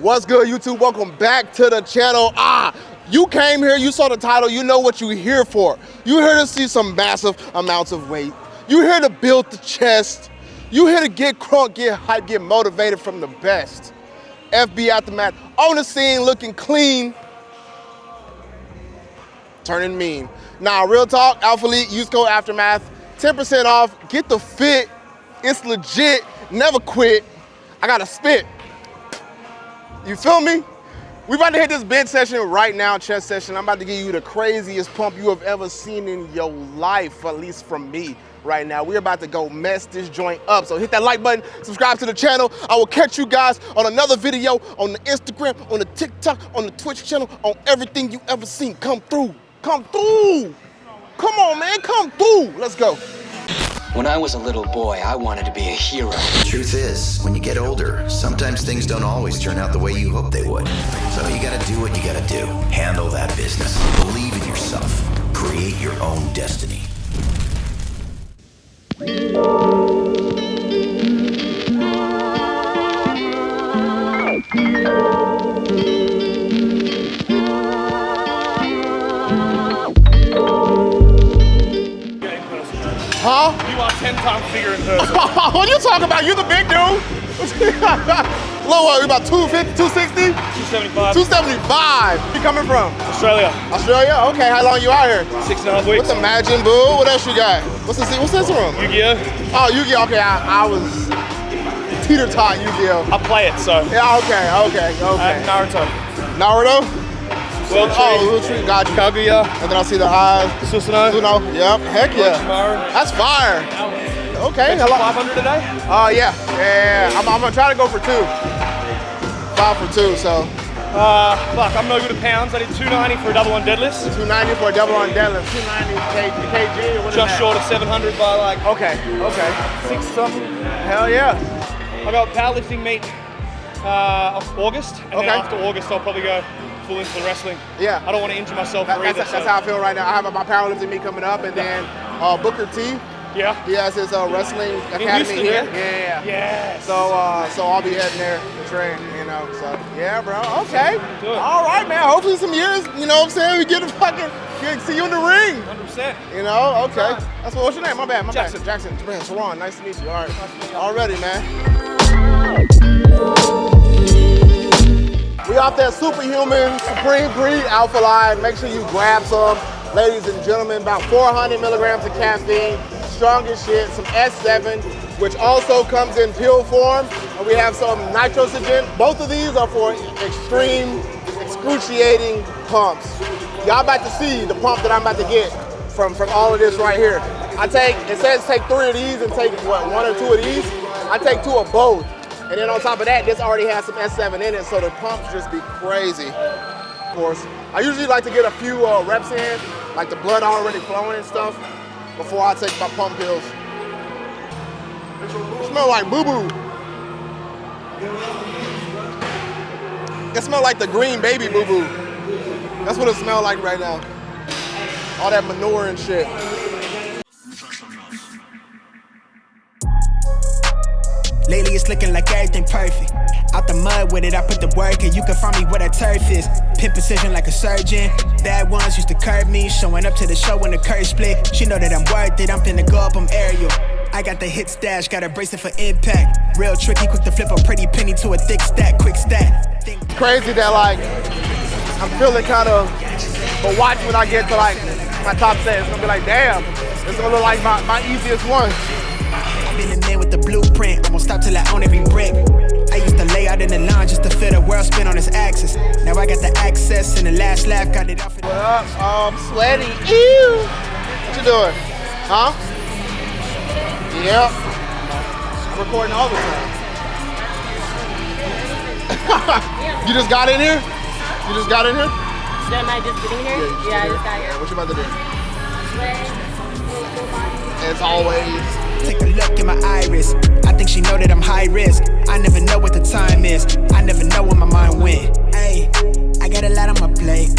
What's good, YouTube? Welcome back to the channel. Ah, you came here, you saw the title, you know what you're here for. You're here to see some massive amounts of weight. You're here to build the chest. You're here to get crunk, get hype, get motivated from the best. FB Aftermath on the scene, looking clean, turning mean. Now, real talk, Alpha Elite, use code Aftermath, 10% off, get the fit. It's legit, never quit. I gotta spit. You feel me? We about to hit this bench session right now, chest session. I'm about to give you the craziest pump you have ever seen in your life, at least from me right now. We're about to go mess this joint up. So hit that like button, subscribe to the channel. I will catch you guys on another video on the Instagram, on the TikTok, on the Twitch channel, on everything you ever seen. Come through, come through. Come on, man, come through. Let's go. When I was a little boy, I wanted to be a hero. The truth is, when you get older, sometimes things don't always turn out the way you hope they would. So you gotta do what you gotta do. Handle that business. Believe in yourself. Create your own destiny. You are 10 times bigger what you talking about? You the big dude. Low, what, about 250, 260? 275. 275. You coming from? Australia. Australia? Okay, how long you out here? Six and a half weeks. What's the Imagine Boo? What else you got? What's this? What's this room? Yu-Gi-Oh! Oh, Yu-Gi-Oh! Okay, I, I was teeter-tot Yu-Gi-Oh! I play it, so. Yeah, okay, okay, okay. Uh, Naruto. Naruto? World Oh. Little Tree, got. Kaguya. And then I see the eyes. Susanoo. Know, yep, heck yeah. That's fire. Okay, hello. 500 today? day? Oh, yeah, yeah, I'm, I'm gonna try to go for two. Five for two, so Uh, fuck, I'm no good at pounds. I did 290 for a double on deadlifts. 290 for a double on deadlift. 290 K, kg or what Just short of 700 by like Okay, okay. six something. Hell yeah. I got powerlifting meet uh, August, and Okay. then after August I'll probably go into the wrestling. Yeah. I don't want to injure myself That- that's, either. that's how I feel right now. I have my powerlifting meet coming up, and then uh, Booker T. Yeah. He has his uh, wrestling academy Houston, here. yeah? Yeah. Yes. So, uh, so I'll be heading there to train. You know. So, yeah, bro. Okay. All right, man. Hopefully, some years. You know what I'm saying? We get to fucking get, see you in the ring. 100%. You know. Okay. That's what. What's your name? My bad. My Jackson. bad. Jackson. Man, Sharon. Nice to meet you. All right. Already, man. We off that superhuman supreme breed Alpha Lion. Make sure you grab some, ladies and gentlemen. About 400 milligrams of caffeine, strong as shit. Some S7, which also comes in pill form. And we have some nitrogen. Both of these are for extreme, excruciating pumps. Y'all about to see the pump that I'm about to get from from all of this right here. I take it says take three of these and take what one or two of these. I take two of both. And then on top of that, this already has some S7 in it, so the pumps just be crazy. Of course, I usually like to get a few uh, reps in, like the blood already flowing and stuff, before I take my pump pills. It smell like boo boo. It smell like the green baby boo boo. That's what it smell like right now. All that manure and shit. Looking like everything perfect. Out the mud with it, I put the work and you can find me where that turf is. Pin precision like a surgeon. Bad ones used to curb me, showing up to the show when the curve split. She know that I'm worth it, I'm finna go up, I'm aerial. I got the hit stash, got a bracelet for impact. Real tricky, quick to flip a pretty penny to a thick stack, quick stat. Think crazy that like I'm feeling kind of, but watch when I get to like my top set, it's gonna be like, damn, it's gonna look like my, my easiest one. I've been the man with the blueprint, I won't stop till I own every brick. I used to lay out in the line just to feel the world spin on its axis. Now I got the access and the last laugh got it off. What up? Um, sweaty. Ew. What you doing? Huh? Yep. I'm recording all the time. you just got in here? You just got in here? Am I just getting here? you Yeah, I just got here. What you about to do? As always. Take a look in my iris. I think she know that I'm high risk. I never know what the time is. I never know when my mind went. Hey, I got a lot on my plate.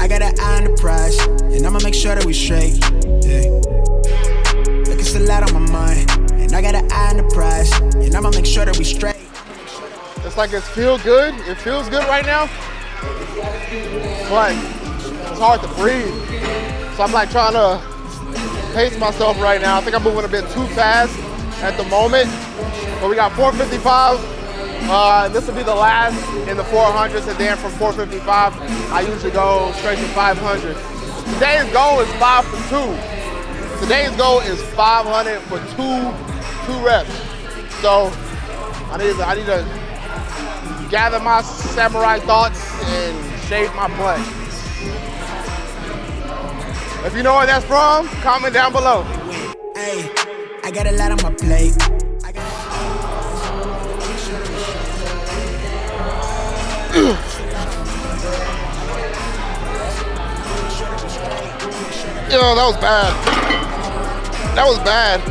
I got an eye on the prize, and I'ma make sure that we straight. Yeah. Look, it's a lot on my mind, and I got an eye on the prize, and I'ma make sure that we straight. It's like it's feel good. It feels good right now, but it's hard to breathe. So I'm like trying to pace myself right now. I think I'm moving a bit too fast at the moment. But we got 455. Uh, this will be the last in the 400s, and then from 455, I usually go straight to 500. Today's goal is five for two. Today's goal is 500 for two, two reps. So I need to, I need to gather my samurai thoughts and shave my butt. If you know where that's from, comment down below. Hey, I got a lot on my plate. Yo, that was bad. That was bad.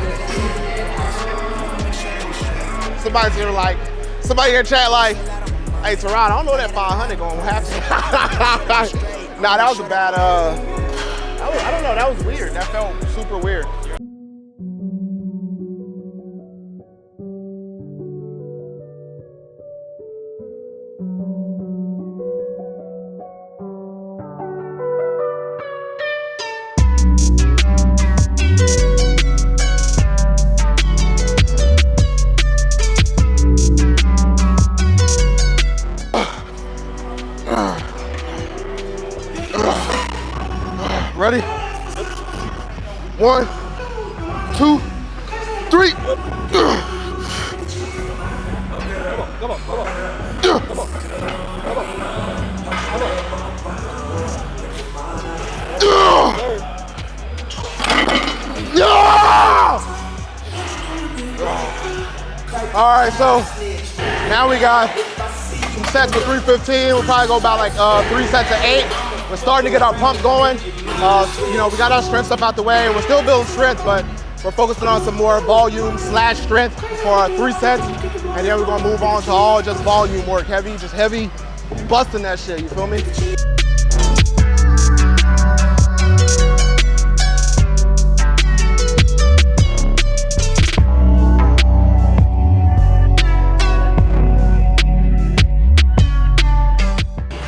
Somebody's here like, somebody here chat like, hey Terron, I don't know that 500 gonna happen. nah, that was a bad, uh, I don't know, that was weird. That felt super weird. Ready? One, two, three. Come on, come on. Come on. Come on, come on. Yeah! All right, so now we got some sets for 315. We'll probably go about like uh, three sets of eight. We're starting to get our pump going. Uh, you know, we got our strength stuff out the way. We're still building strength, but we're focusing on some more volume slash strength for our three sets. And then we're gonna move on to all just volume work, heavy, just heavy, busting that shit, you feel me?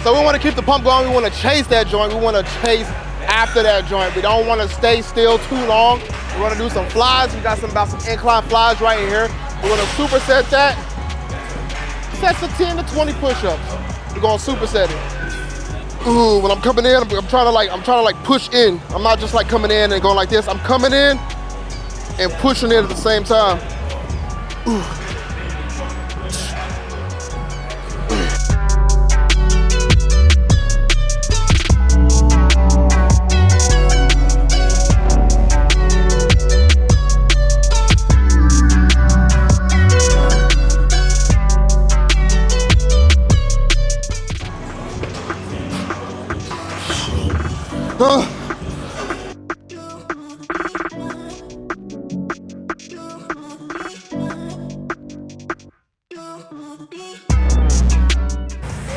So we want to keep the pump going. We want to chase that joint. We want to chase after that joint. We don't want to stay still too long. We want to do some flies. We got some about some incline flies right here. We're going to superset that. Sets of 10 to 20 push-ups. We're going to superset it. Ooh, when I'm coming in, I'm, I'm trying to like, I'm trying to like push in. I'm not just like coming in and going like this. I'm coming in and pushing in at the same time. Uh.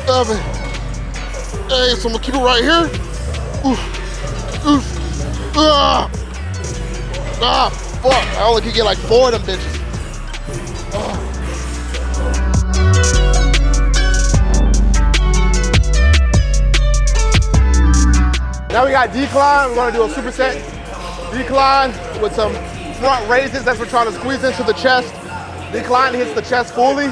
Seven. Hey, so I'm gonna keep it right here. Oof. Oof. Ah. Ah, fuck. I only could get like four of them bitches. Now we got decline. We're gonna do a superset decline with some front raises. That's we're trying to squeeze into the chest. Decline hits the chest fully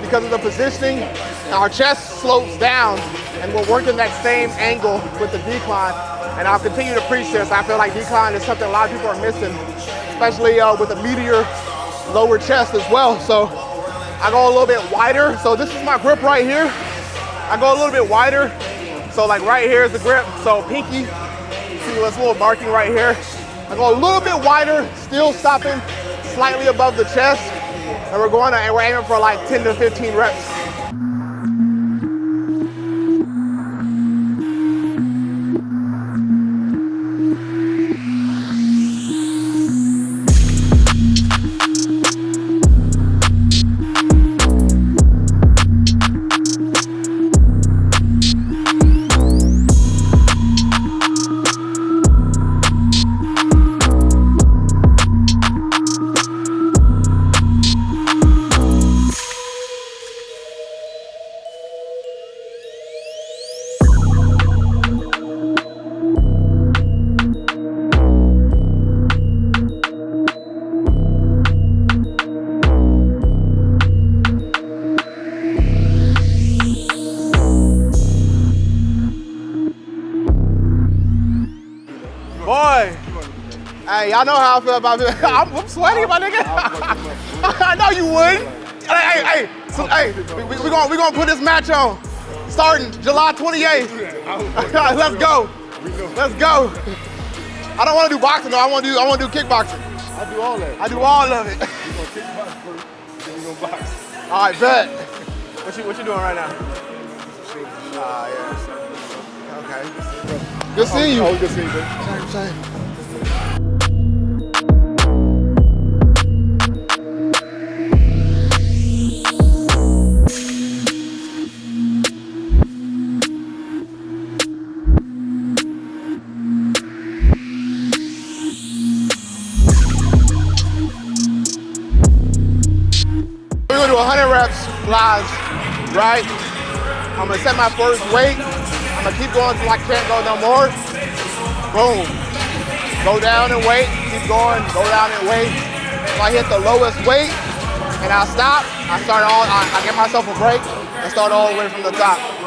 because of the positioning. Our chest slopes down and we're working that same angle with the decline. And I'll continue to preach this. I feel like decline is something a lot of people are missing, especially uh, with a meteor lower chest as well. So I go a little bit wider. So this is my grip right here. I go a little bit wider so like right here is the grip. So pinky, see this little marking right here. I go a little bit wider, still stopping slightly above the chest. And we're going to, and we're aiming for like 10 to 15 reps. Y'all know how I feel about it. I'm, I'm sweaty, my nigga. I know you would. Hey, hey, hey, so, hey, we, we, we gonna we gonna put this match on, starting July 28th. Let's go. Let's go. I don't want to do boxing though. I want to do I want to do kickboxing. I do all that. I do all of it. We gonna kickbox first, then we gonna box. All right, bet. What you what you doing right now? Ah, yeah. Okay. Good seeing you. Oh, good seeing you. Same, same. Set my first weight. I'm gonna keep going till I can't go no more. Boom. Go down and wait, keep going, go down and wait. If I hit the lowest weight and I stop, I start all, I, I give myself a break and start all the way from the top.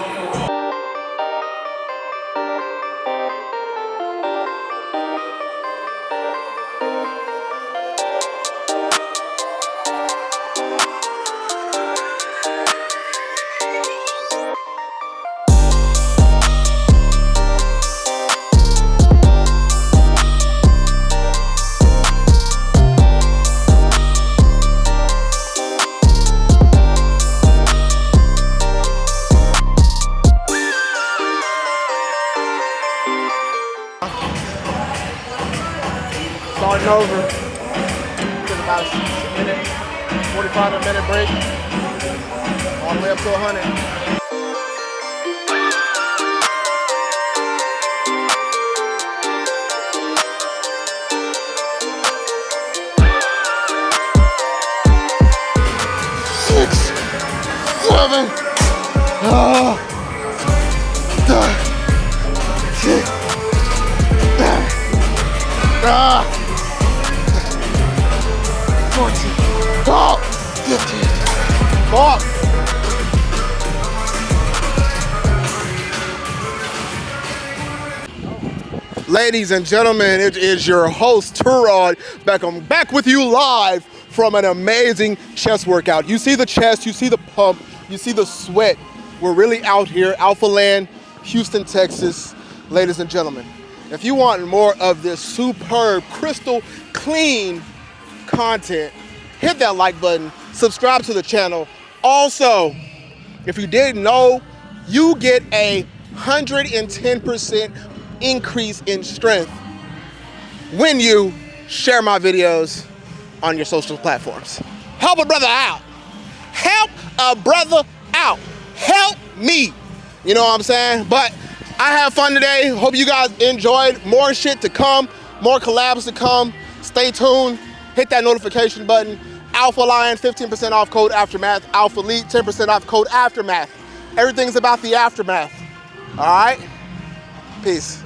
Ladies and gentlemen, it is your host, Terron Beckham, back with you live from an amazing chest workout. You see the chest, you see the pump, you see the sweat. We're really out here, Alpha Land, Houston, Texas. Ladies and gentlemen, if you want more of this superb, crystal clean content, hit that like button, subscribe to the channel. Also, if you didn't know, you get a 110% increase in strength when you share my videos on your social platforms. Help a brother out. Help a brother out. Help me. You know what I'm saying? But I have fun today. Hope you guys enjoyed. More shit to come, more collabs to come. Stay tuned. Hit that notification button. Alpha Lion, 15% off code Aftermath. Alpha Elite, 10% off code Aftermath. Everything's about the aftermath. All right? Peace.